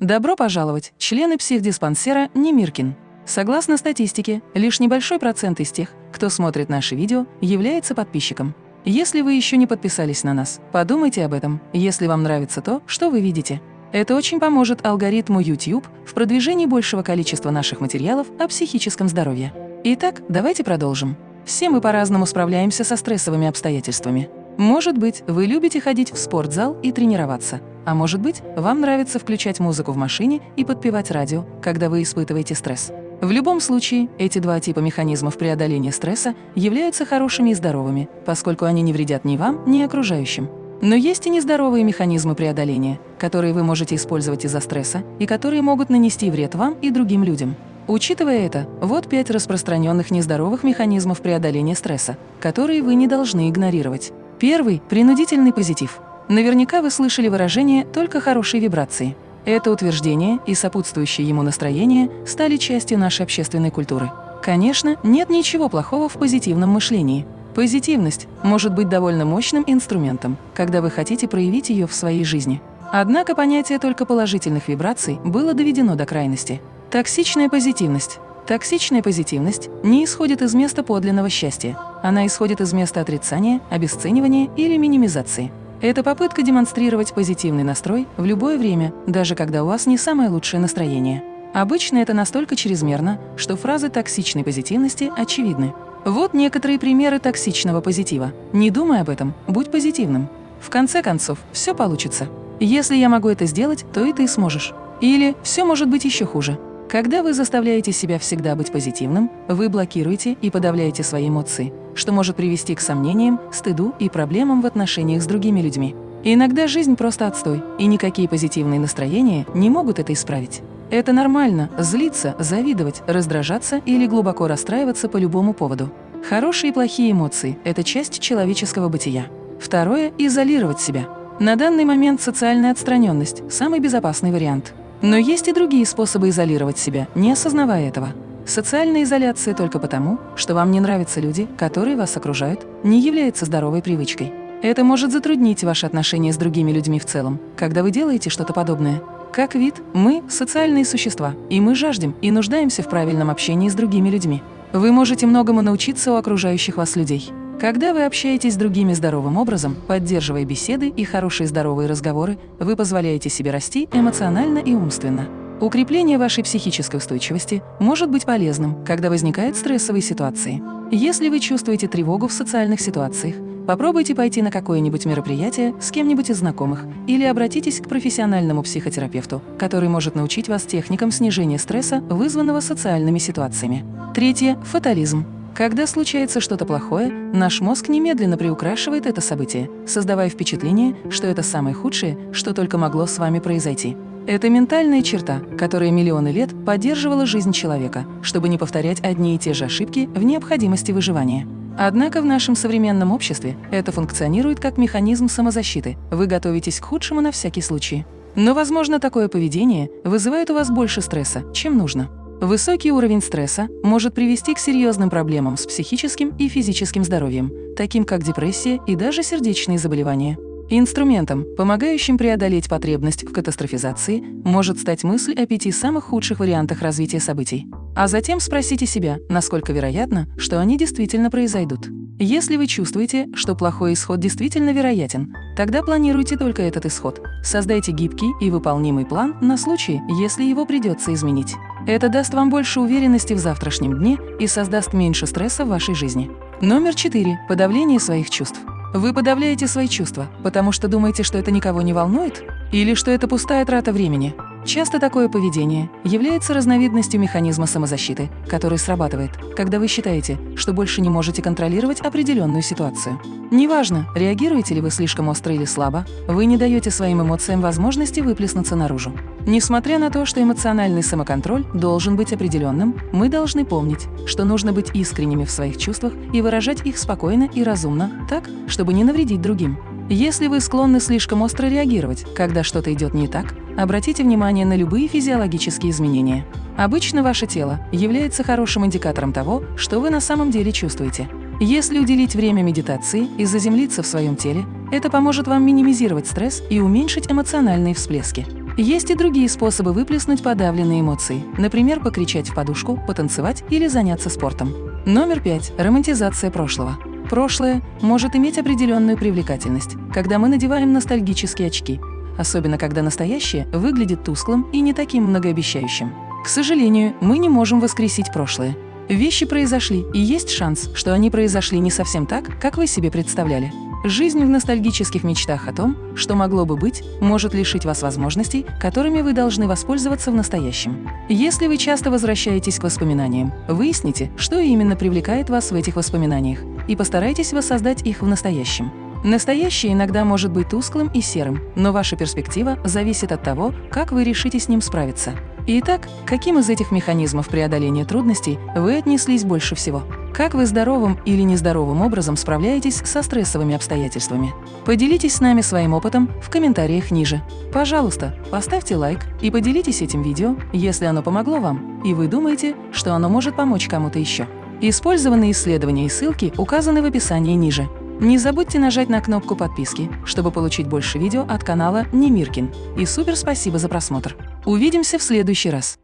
Добро пожаловать, члены психдиспансера Немиркин. Согласно статистике, лишь небольшой процент из тех, кто смотрит наши видео, является подписчиком. Если вы еще не подписались на нас, подумайте об этом, если вам нравится то, что вы видите. Это очень поможет алгоритму YouTube в продвижении большего количества наших материалов о психическом здоровье. Итак, давайте продолжим. Все мы по-разному справляемся со стрессовыми обстоятельствами. Может быть, вы любите ходить в спортзал и тренироваться, а может быть, вам нравится включать музыку в машине и подпевать радио, когда вы испытываете стресс. В любом случае, эти два типа механизмов преодоления стресса являются хорошими и здоровыми, поскольку они не вредят ни вам, ни окружающим. Но есть и нездоровые механизмы преодоления, которые вы можете использовать из-за стресса и которые могут нанести вред вам и другим людям. Учитывая это, вот пять распространенных нездоровых механизмов преодоления стресса, которые вы не должны игнорировать. Первый – принудительный позитив – Наверняка вы слышали выражение «только хорошие вибрации». Это утверждение и сопутствующее ему настроение стали частью нашей общественной культуры. Конечно, нет ничего плохого в позитивном мышлении. Позитивность может быть довольно мощным инструментом, когда вы хотите проявить ее в своей жизни. Однако понятие только положительных вибраций было доведено до крайности. Токсичная позитивность. Токсичная позитивность не исходит из места подлинного счастья. Она исходит из места отрицания, обесценивания или минимизации. Это попытка демонстрировать позитивный настрой в любое время, даже когда у вас не самое лучшее настроение. Обычно это настолько чрезмерно, что фразы токсичной позитивности очевидны. Вот некоторые примеры токсичного позитива. Не думай об этом, будь позитивным. В конце концов, все получится. Если я могу это сделать, то и ты сможешь. Или все может быть еще хуже. Когда вы заставляете себя всегда быть позитивным, вы блокируете и подавляете свои эмоции, что может привести к сомнениям, стыду и проблемам в отношениях с другими людьми. Иногда жизнь просто отстой, и никакие позитивные настроения не могут это исправить. Это нормально – злиться, завидовать, раздражаться или глубоко расстраиваться по любому поводу. Хорошие и плохие эмоции – это часть человеческого бытия. Второе – изолировать себя. На данный момент социальная отстраненность – самый безопасный вариант. Но есть и другие способы изолировать себя, не осознавая этого. Социальная изоляция только потому, что вам не нравятся люди, которые вас окружают, не является здоровой привычкой. Это может затруднить ваши отношения с другими людьми в целом, когда вы делаете что-то подобное. Как вид, мы – социальные существа, и мы жаждем и нуждаемся в правильном общении с другими людьми. Вы можете многому научиться у окружающих вас людей. Когда вы общаетесь с другими здоровым образом, поддерживая беседы и хорошие здоровые разговоры, вы позволяете себе расти эмоционально и умственно. Укрепление вашей психической устойчивости может быть полезным, когда возникают стрессовые ситуации. Если вы чувствуете тревогу в социальных ситуациях, попробуйте пойти на какое-нибудь мероприятие с кем-нибудь из знакомых или обратитесь к профессиональному психотерапевту, который может научить вас техникам снижения стресса, вызванного социальными ситуациями. Третье – фатализм. Когда случается что-то плохое, наш мозг немедленно приукрашивает это событие, создавая впечатление, что это самое худшее, что только могло с вами произойти. Это ментальная черта, которая миллионы лет поддерживала жизнь человека, чтобы не повторять одни и те же ошибки в необходимости выживания. Однако в нашем современном обществе это функционирует как механизм самозащиты. Вы готовитесь к худшему на всякий случай. Но, возможно, такое поведение вызывает у вас больше стресса, чем нужно. Высокий уровень стресса может привести к серьезным проблемам с психическим и физическим здоровьем, таким как депрессия и даже сердечные заболевания. Инструментом, помогающим преодолеть потребность в катастрофизации, может стать мысль о пяти самых худших вариантах развития событий. А затем спросите себя, насколько вероятно, что они действительно произойдут. Если вы чувствуете, что плохой исход действительно вероятен, тогда планируйте только этот исход. Создайте гибкий и выполнимый план на случай, если его придется изменить. Это даст вам больше уверенности в завтрашнем дне и создаст меньше стресса в вашей жизни. Номер четыре. Подавление своих чувств. Вы подавляете свои чувства, потому что думаете, что это никого не волнует? Или что это пустая трата времени? Часто такое поведение является разновидностью механизма самозащиты, который срабатывает, когда вы считаете, что больше не можете контролировать определенную ситуацию. Неважно, реагируете ли вы слишком остро или слабо, вы не даете своим эмоциям возможности выплеснуться наружу. Несмотря на то, что эмоциональный самоконтроль должен быть определенным, мы должны помнить, что нужно быть искренними в своих чувствах и выражать их спокойно и разумно, так, чтобы не навредить другим. Если вы склонны слишком остро реагировать, когда что-то идет не так, обратите внимание на любые физиологические изменения. Обычно ваше тело является хорошим индикатором того, что вы на самом деле чувствуете. Если уделить время медитации и заземлиться в своем теле, это поможет вам минимизировать стресс и уменьшить эмоциональные всплески. Есть и другие способы выплеснуть подавленные эмоции, например, покричать в подушку, потанцевать или заняться спортом. Номер пять. Романтизация прошлого. Прошлое может иметь определенную привлекательность, когда мы надеваем ностальгические очки, особенно когда настоящее выглядит тусклым и не таким многообещающим. К сожалению, мы не можем воскресить прошлое. Вещи произошли, и есть шанс, что они произошли не совсем так, как вы себе представляли. Жизнь в ностальгических мечтах о том, что могло бы быть, может лишить вас возможностей, которыми вы должны воспользоваться в настоящем. Если вы часто возвращаетесь к воспоминаниям, выясните, что именно привлекает вас в этих воспоминаниях, и постарайтесь воссоздать их в настоящем. Настоящее иногда может быть тусклым и серым, но ваша перспектива зависит от того, как вы решите с ним справиться. Итак, каким из этих механизмов преодоления трудностей вы отнеслись больше всего? Как вы здоровым или нездоровым образом справляетесь со стрессовыми обстоятельствами? Поделитесь с нами своим опытом в комментариях ниже. Пожалуйста, поставьте лайк и поделитесь этим видео, если оно помогло вам, и вы думаете, что оно может помочь кому-то еще. Использованные исследования и ссылки указаны в описании ниже. Не забудьте нажать на кнопку подписки, чтобы получить больше видео от канала Немиркин. И супер спасибо за просмотр! Увидимся в следующий раз!